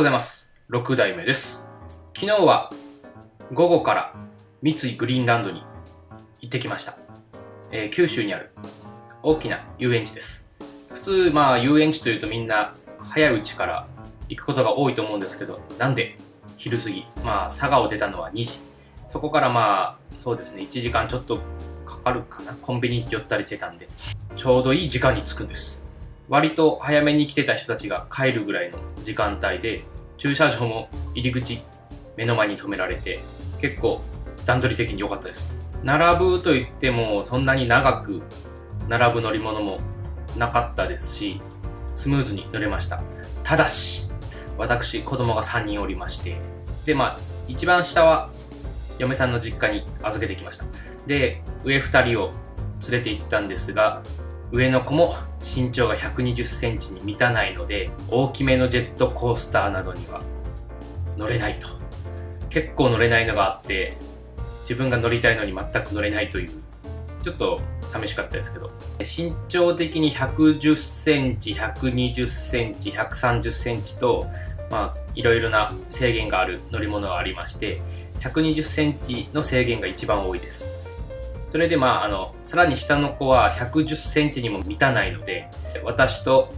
ございます。6代目です。昨日は午後から三井グリーンランドに行ってきました。えー、九州にある大きな遊園地です。普通、まあ遊園地というとみんな早いうちから行くことが多いと思うんですけど、なんで昼過ぎ、まあ佐賀を出たのは2時。そこからまあ、そうですね、1時間ちょっとかかるかな。コンビニに寄ったりしてたんで、ちょうどいい時間に着くんです。割と早めに来てた人たちが帰るぐらいの時間帯で、駐車場も入り口目の前に止められて、結構段取り的に良かったです。並ぶと言ってもそんなに長く並ぶ乗り物もなかったですし、スムーズに乗れました。ただし、私、子供が3人おりまして、で、まあ、一番下は嫁さんの実家に預けてきました。で、上2人を連れて行ったんですが、上の子も身長が120センチに満たないので、大きめのジェットコースターなどには乗れないと。結構乗れないのがあって、自分が乗りたいのに全く乗れないという、ちょっと寂しかったですけど、身長的に110センチ、120センチ、130センチと、まあ、いろいろな制限がある乗り物がありまして、120センチの制限が一番多いです。それでまあ、あの、さらに下の子は110センチにも満たないので、私と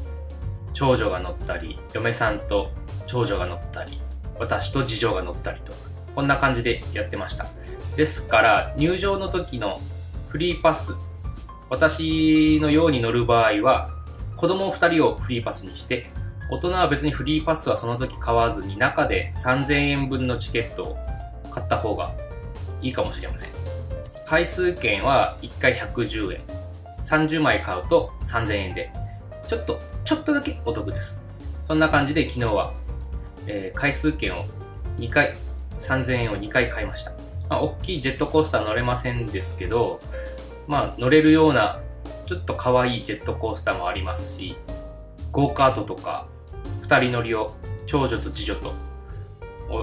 長女が乗ったり、嫁さんと長女が乗ったり、私と次女が乗ったりと、こんな感じでやってました。ですから、入場の時のフリーパス、私のように乗る場合は、子供2人をフリーパスにして、大人は別にフリーパスはその時買わずに中で3000円分のチケットを買った方がいいかもしれません。回数券は1回110円。30枚買うと3000円で、ちょっと、ちょっとだけお得です。そんな感じで昨日は、えー、回数券を2回、3000円を2回買いました。まあ、大きいジェットコースター乗れませんですけど、まあ、乗れるような、ちょっと可愛いジェットコースターもありますし、ゴーカートとか、2人乗りを長女と次女と、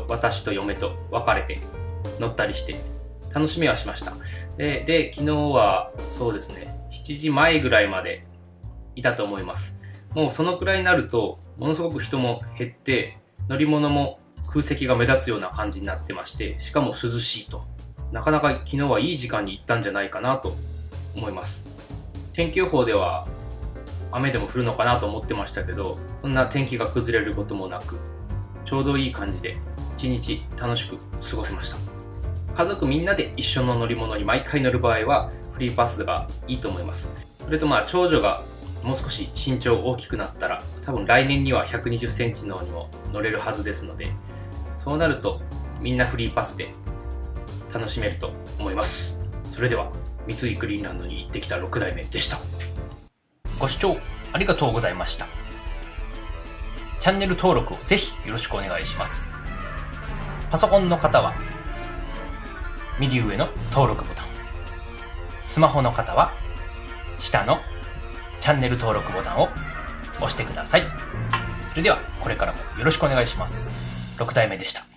私と嫁と分かれて乗ったりして楽しみはしました。で、で昨日はそうですね、7時前ぐらいまでいたと思います。もうそのくらいになると、ものすごく人も減って、乗り物も空席が目立つような感じになってまして、しかも涼しいと。なかなか昨日はいい時間に行ったんじゃないかなと思います。天気予報では雨でも降るのかなと思ってましたけど、そんな天気が崩れることもなく、ちょうどいい感じで一日楽しく過ごせました。家族みんなで一緒の乗り物に毎回乗る場合はフリーパスがいいと思います。それとまあ長女がもう少し身長大きくなったら多分来年には120センチのにも乗れるはずですのでそうなるとみんなフリーパスで楽しめると思います。それでは三井グリーンランドに行ってきた6代目でした。ご視聴ありがとうございました。チャンネル登録をぜひよろしくお願いします。パソコンの方は右上の登録ボタン。スマホの方は、下のチャンネル登録ボタンを押してください。それでは、これからもよろしくお願いします。6体目でした。